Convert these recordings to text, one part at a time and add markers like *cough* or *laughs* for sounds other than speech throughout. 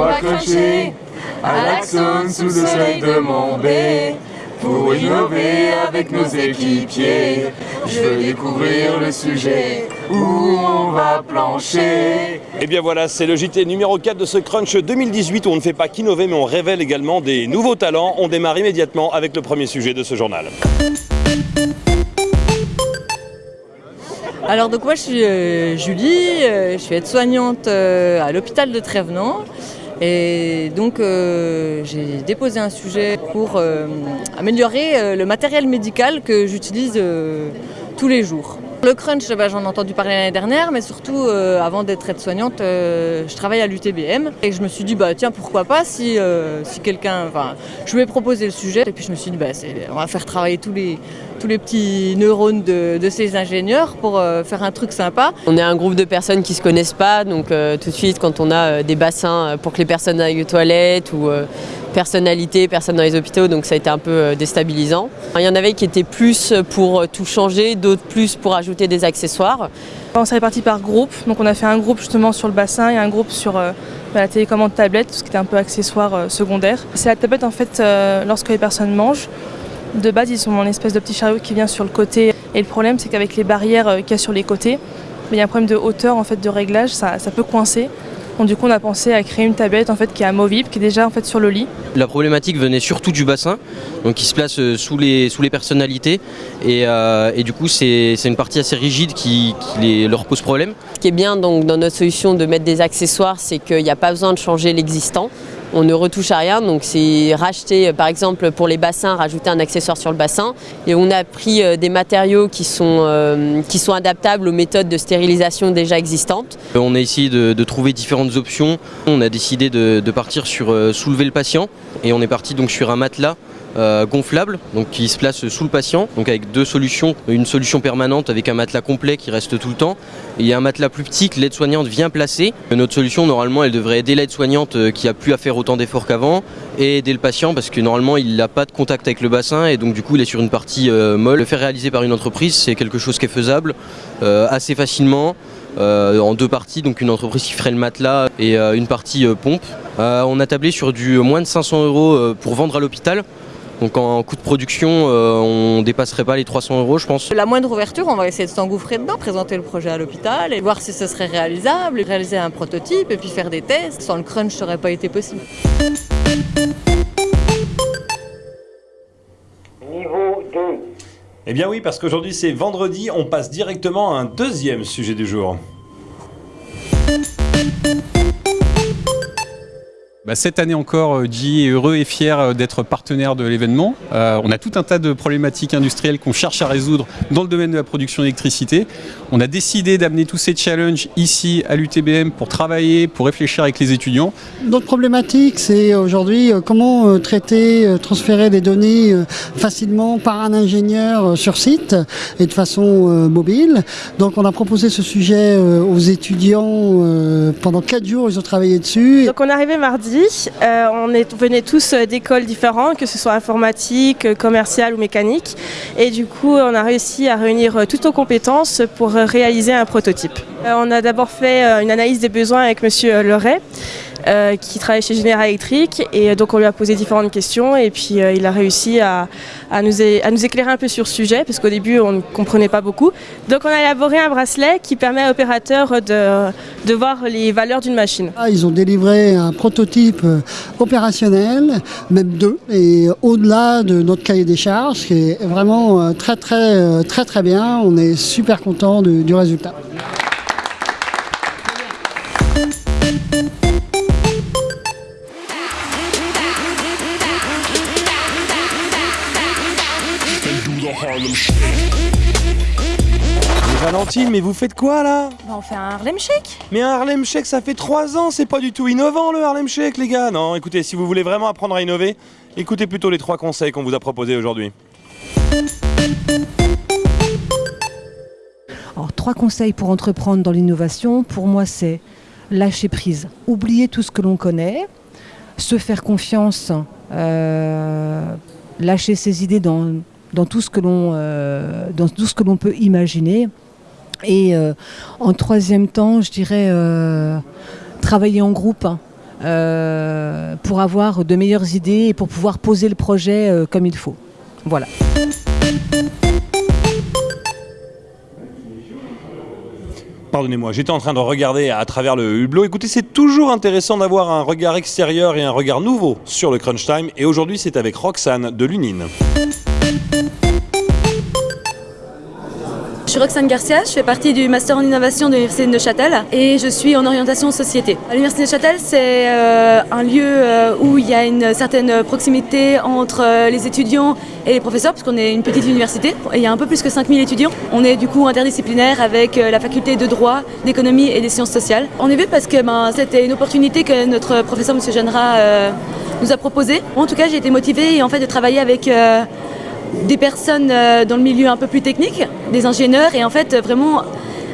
on va cruncher à l'Axon sous le soleil de Montbé. Pour innover avec nos équipiers, je veux découvrir le sujet où on va plancher. Et bien voilà, c'est le JT numéro 4 de ce Crunch 2018 où on ne fait pas qu'innover mais on révèle également des nouveaux talents. On démarre immédiatement avec le premier sujet de ce journal. Alors donc moi je suis euh, Julie, euh, je suis aide-soignante euh, à l'hôpital de Trévenant. Et donc euh, j'ai déposé un sujet pour euh, améliorer euh, le matériel médical que j'utilise tous les jours. Le crunch, bah, j'en ai entendu parler l'année dernière, mais surtout euh, avant d'être aide-soignante, euh, je travaille à l'UTBM et je me suis dit bah tiens pourquoi pas si, euh, si quelqu'un, enfin je lui ai proposé le sujet et puis je me suis dit bah on va faire travailler tous les tous les petits neurones de, de ces ingénieurs pour faire un truc sympa. On est un groupe de personnes qui se connaissent pas, donc tout de suite quand on a des bassins pour que les personnes aillent aux toilettes ou euh, personnalité, personnes dans les hôpitaux, donc ça a été un peu euh, déstabilisant. Il y en avait qui étaient plus pour euh, tout changer, d'autres plus pour ajouter des accessoires. On s'est répartis par groupe, donc on a fait un groupe justement sur le bassin et un groupe sur euh, bah, la télécommande tablette, ce qui était un peu accessoire secondaire. C'est la tablette en fait lorsque les personnes mangent. De base, ils ont une espèce de petit chariot qui vient sur le côté. Et le problème, c'est qu'avec les barrières qu'il y a sur les côtés, il y a un problème de hauteur en fait de réglage, ça peut coincer. Donc du coup, on a pensé à créer une tablette en fait qui est amovible, qui est déjà en fait sur le lit. La problématique venait surtout du bassin, donc qui se place euh, sous les, sous les personnalités. Et, euh, et du coup, c'est c'est une partie assez rigide qui, qui les- leur pose problème. Ce qui est bien donc, dans notre solution de mettre des accessoires, c'est qu'il n'y a pas besoin de changer l'existant. On ne retouche à rien, donc c'est racheter euh, par exemple pour les bassins, rajouter un accessoire sur le bassin. Et on a pris euh, des matériaux qui sont, euh, qui sont adaptables aux méthodes de stérilisation déjà existantes. On a essayé de, trouver différentes options. On a décidé de, partir sur soulever le patient. Et on est parti donc sur un matelas euh, gonflable donc qui se place sous le patient donc avec deux solutions. Une solution permanente avec un matelas complet qui reste tout le temps. Et un matelas plus petit que l'aide-soignante vient placer. Notre solution normalement elle devrait aider l'aide-soignante euh, qui a plus à faire autant d'efforts qu'avant et aider le patient parce que normalement il n'a pas de contact avec le bassin et donc du coup il est sur une partie euh, molle. Le faire réaliser par une entreprise c'est quelque chose qui est faisable assez facilement en deux parties, donc une entreprise qui ferait le matelas et une partie pompe. On a tablé sur du moins de 500 euros pour vendre à l'hôpital. Donc en coût de production, euh, on dépasserait pas les 300 euros, je pense. La moindre ouverture, on va essayer de s'engouffrer dedans, présenter le projet à l'hôpital et voir si ce serait réalisable, réaliser un prototype et puis faire des tests. Sans le crunch, ça n'aurait pas été possible. Niveau 2. Eh bien oui, parce qu'aujourd'hui c'est vendredi, on passe directement à un deuxième sujet du jour. Cette année encore, euh, J est heureux et fier euh, d'être partenaire de l'événement. Euh, on a tout un tas de problématiques industrielles qu'on cherche à résoudre dans le domaine de la production d'électricité. On a décidé d'amener tous ces challenges ici à l'UTBM pour travailler, pour réfléchir avec les étudiants. Notre problématique, c'est aujourd'hui comment traiter, transférer des données facilement par un ingénieur sur site et de façon mobile. Donc on a proposé ce sujet aux étudiants pendant quatre jours, ils ont travaillé dessus. Donc on est arrivé mardi, euh, on, venait tous euh, d'écoles différentes, que ce soit informatique, euh, commerciale ou mécanique. Et du coup, on a réussi à réunir toutes nos compétences pour réaliser un prototype. On a d'abord fait une analyse des besoins avec Monsieur Leray. Euh, qui travaille chez Général Electric et euh, donc on lui a posé différentes questions et puis euh, il a réussi à, nous, éclairer un peu sur le sujet parce qu'au début on ne comprenait pas beaucoup. Donc on a élaboré un bracelet qui permet à l'opérateur de, voir les valeurs d'une machine. Ah, Ils ont délivré un prototype opérationnel, même deux, et au-delà de notre cahier des charges, qui est vraiment très très très très bien. On est super content du résultat. Mais vous faites quoi là on fait un Harlem Shake Mais un Harlem Shake, ça fait 3 ans, c'est pas du tout innovant le Harlem Shake, les gars. Non, écoutez, si vous voulez vraiment apprendre à innover, écoutez plutôt les trois conseils qu'on vous a proposés aujourd'hui. Alors, trois conseils pour entreprendre dans l'innovation, pour moi, c'est lâcher prise, oublier tout ce que l'on connaît, se faire confiance, euh, lâcher ses idées dans, dans tout ce que l'on euh, dans tout ce que l'on peut imaginer. Et euh, en troisième temps, je dirais euh, travailler en groupe. euh, pour avoir de meilleures idées et pour pouvoir poser le projet comme il faut. Voilà. Pardonnez-moi, j'étais en train de regarder à travers le hublot. Écoutez, c'est toujours intéressant d'avoir un regard extérieur et un regard nouveau sur le Crunch Time. Et aujourd'hui, c'est avec Roxane de Lunine. Je suis Roxane Garcia, je fais partie du Master en Innovation de l'Université de Neuchâtel et je suis en orientation société. L'Université de Neuchâtel, c'est euh, un lieu euh, où il y a une certaine proximité entre euh, les étudiants et les professeurs, puisqu'on est une petite université. Et il y a un peu plus que 5000 étudiants. On est du coup interdisciplinaire avec la faculté de droit, d'économie et des sciences sociales. On est venu parce que ben, c'était une opportunité que notre professeur, M. Genera, nous a proposée. En tout cas, j'ai été motivée en fait, de travailler avec des personnes euh, dans le milieu un peu plus technique, des ingénieurs, et en fait vraiment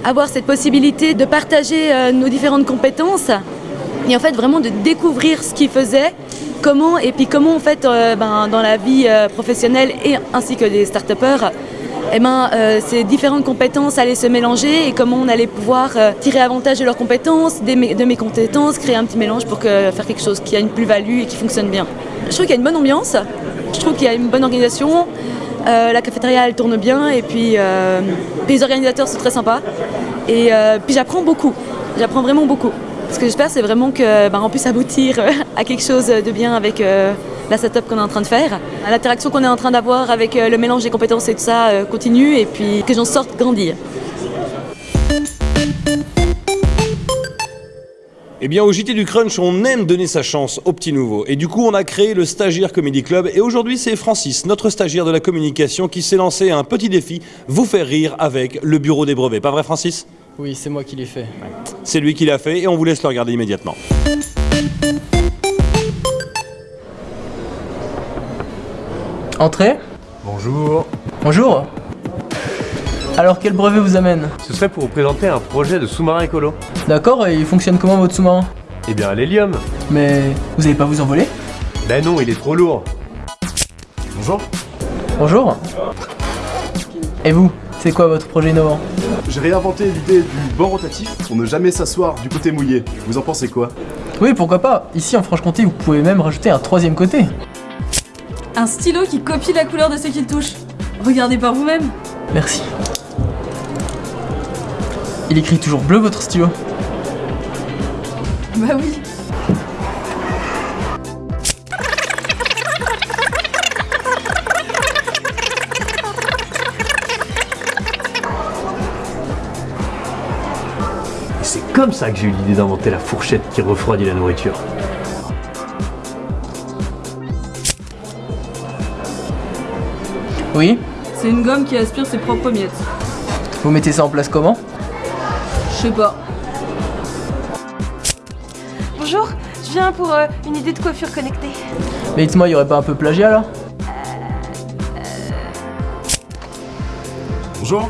avoir cette possibilité de partager euh, nos différentes compétences et en fait vraiment de découvrir ce qu'ils faisaient, comment et puis comment en fait euh, ben, dans la vie professionnelle et ainsi que des start-upers, eh ben, ces différentes compétences allaient se mélanger et comment on allait pouvoir tirer avantage de leurs compétences, de mes compétences, créer un petit mélange pour faire quelque chose qui a une plus-value et qui fonctionne bien. Je trouve qu'il y a une bonne ambiance, je trouve qu'il y a une bonne organisation. Euh, la cafétéria elle tourne bien et puis euh, les organisateurs sont très sympas. Et euh, puis j'apprends beaucoup, j'apprends vraiment beaucoup. Ce que j'espère c'est vraiment qu'on ben, puisse aboutir à quelque chose de bien avec la setup qu'on est en train de faire. L'interaction qu'on est en train d'avoir avec le mélange des compétences et tout ça continue et puis que j'en sorte grandir. Eh bien, au JT du Crunch, on aime donner sa chance aux petits nouveaux. Et du coup, on a créé le Stagiaire Comedy Club. Et aujourd'hui, c'est Francis, notre stagiaire de la communication, qui s'est lancé un petit défi vous faire rire avec le bureau des brevets. Pas vrai, Francis? Oui, c'est moi qui l'ai fait. C'est lui qui l'a fait et on vous laisse le regarder immédiatement. Entrez. Bonjour. Bonjour. Alors quel brevet vous amène Ce serait pour vous présenter un projet de sous-marin écolo. D'accord, et il fonctionne comment votre sous-marin Eh bien à l'hélium. Mais vous allez pas vous envoler Ben non, il est trop lourd. Bonjour. Bonjour. Et vous, c'est quoi votre projet innovant J'ai réinventé l'idée du banc rotatif pour ne jamais s'asseoir du côté mouillé. Vous en pensez quoi Oui, pourquoi pas. Ici en Franche-Comté, vous pouvez même rajouter un troisième côté. Un stylo qui copie la couleur de ce qu'il touche. Regardez par vous-même. Merci. Il écrit toujours bleu votre stylo Bah oui. C'est comme ça que j'ai eu l'idée d'inventer la fourchette qui refroidit la nourriture. Oui C'est une gomme qui aspire ses propres miettes. Vous mettez ça en place comment? Sais pas. Bonjour, je viens pour euh, une idée de coiffure connectée. Mais dites-moi, il y aurait pas un peu plagiat là Bonjour.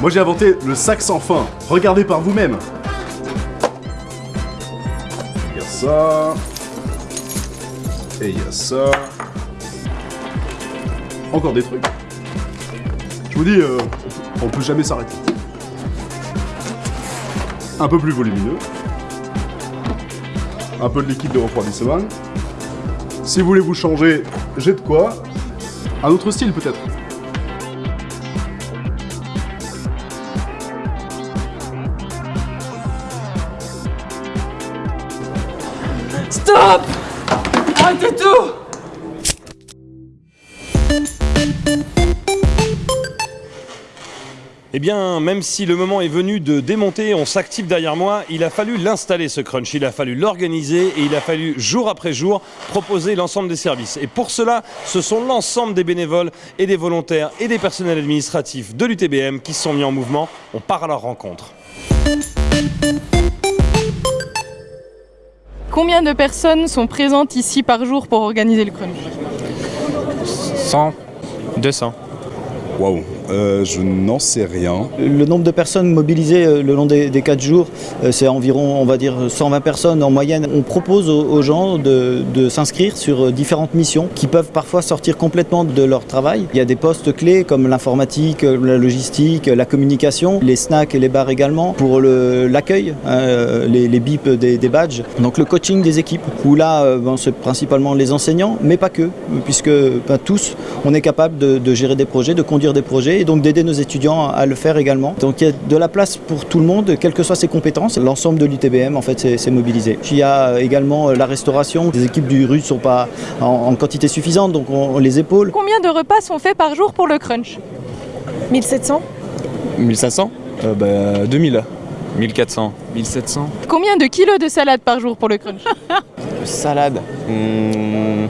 Moi j'ai inventé le sac sans fin. Regardez par vous-même. Il y a ça. Et il y a ça. Encore des trucs. Je vous dis, euh, on peut jamais s'arrêter. Un peu plus volumineux. Un peu de liquide de refroidissement. Si vous voulez vous changer, j'ai de quoi. Un autre style peut-être. Eh bien, même si le moment est venu de démonter, on s'active derrière moi, il a fallu l'installer ce crunch, il a fallu l'organiser et il a fallu jour après jour proposer l'ensemble des services. Et pour cela, ce sont l'ensemble des bénévoles et des volontaires et des personnels administratifs de l'UTBM qui se sont mis en mouvement. On part à leur rencontre. Combien de personnes sont présentes ici par jour pour organiser le crunch? 100, 200. Waouh Euh, je n'en sais rien. Le nombre de personnes mobilisées euh, le long des, des 4 jours, euh, c'est environ, on va dire, 120 personnes en moyenne. On propose aux, gens de, s'inscrire sur différentes missions qui peuvent parfois sortir complètement de leur travail. Il y a des postes clés comme l'informatique, la logistique, la communication, les snacks et les bars également, pour l'accueil, hein, les, bips des, badges. Donc le coaching des équipes, où là, ben, c'est principalement les enseignants, mais pas que, puisque ben, tous, on est capable de gérer des projets, de conduire des projets et donc d'aider nos étudiants à le faire également. Donc il y a de la place pour tout le monde, quelles que soient ses compétences. L'ensemble de l'UTBM, en fait, c'est mobilisé. Il y a également euh, la restauration. Les équipes du RU ne sont pas en, en quantité suffisante, donc on, on les épaule. Combien de repas sont faits par jour pour le crunch? 1700 1500 euh, bah, 2000. 1400. 1700. Combien de kilos de salade par jour pour le crunch? Salade. Hmm,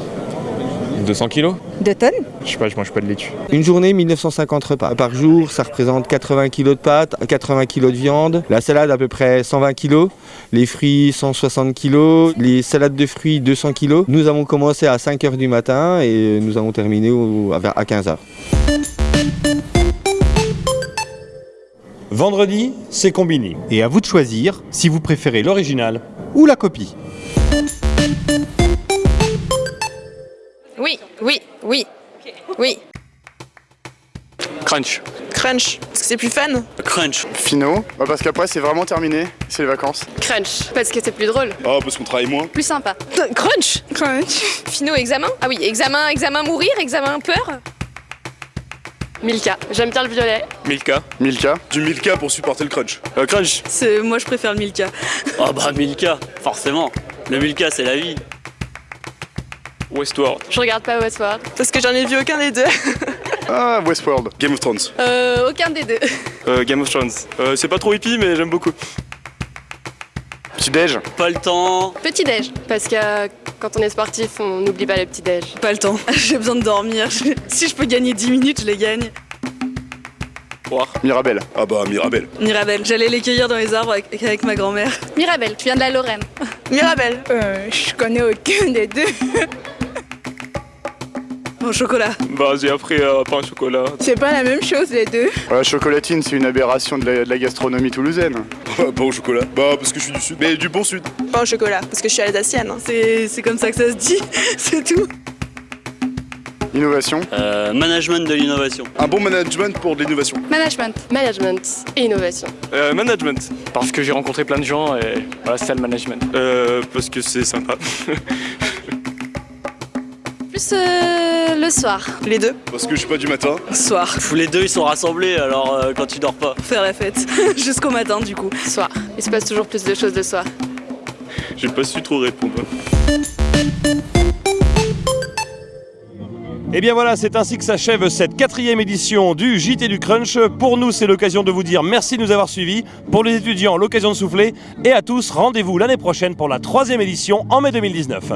200 kilos Deux tonnes Je sais pas, je mange pas de laitue. Une journée, 1950 repas. Par jour, ça représente 80 kg de pâtes, 80 kg de viande, la salade à peu près 120 kg, les fruits 160 kg, les salades de fruits 200 kg. Nous avons commencé à 5 h du matin et nous avons terminé à à 15 h. Vendredi, c'est Combini. Et à vous de choisir si vous préférez l'original ou la copie. Oui, oui, oui, oui. Crunch. Crunch, parce que c'est plus fun. Crunch. Fino. Bah, parce qu'après c'est vraiment terminé, c'est les vacances. Crunch, parce que c'est plus drôle. Oh parce qu'on travaille moins. Plus sympa. *laughs* Crunch Crunch. Fino, examen? Ah oui, examen, examen mourir, examen peur? Milka, j'aime bien le violet. Milka. Milka. Du Milka pour supporter le crunch. Euh, crunch. C'est, moi je préfère le Milka. Ah bah Milka, forcément. Le Milka c'est la vie. Westworld. Je regarde pas Westworld. Parce que j'en ai vu aucun des deux. Ah Westworld. Game of Thrones. Euh, aucun des deux. Euh, Game of Thrones. Euh, c'est pas trop hippie mais j'aime beaucoup. Petit déj. Pas le temps. Petit déj, parce que euh, quand on est sportif, on n'oublie pas le petit déj. Pas le temps. *laughs* J'ai besoin de dormir. *laughs* si je peux gagner 10 minutes, je les gagne. Boire. Mirabelle. Ah bah Mirabelle. Mirabelle, j'allais les cueillir dans les arbres avec, avec ma grand-mère. Mirabelle, tu viens de la Lorraine. Mirabelle. Euh, je connais aucun des deux. *laughs* Bon, chocolat. Bah j'ai appris euh, pain au chocolat. C'est pas la même chose les deux. Ouais, chocolatine, c'est une aberration de la, de la gastronomie toulousaine. pas au chocolat. Bah parce que je suis du sud. Mais du bon sud. Pas au chocolat, parce que je suis alsacienne. C'est, c'est comme ça que ça se dit, *laughs* c'est tout. Innovation. Euh, management de l'innovation. Un bon management pour de l'innovation. Management. Management et innovation. Euh, management. Parce que j'ai rencontré plein de gens et voilà, c'est ça le management. Euh, parce que c'est sympa. *laughs* Plus euh, le soir. Les deux. parce que je suis pas du matin. Soir. Les deux ils sont rassemblés alors euh, quand tu dors pas. Faire la fête. *laughs* Jusqu'au matin, du coup. Soir. Il se passe toujours plus de choses le soir. J'ai pas su trop répondre. Et bien voilà, c'est ainsi que s'achève cette quatrième édition du JT du Crunch. Pour nous, c'est l'occasion de vous dire merci de nous avoir suivis. Pour les étudiants, l'occasion de souffler. Et à tous, rendez-vous l'année prochaine pour la troisième édition en mai 2019.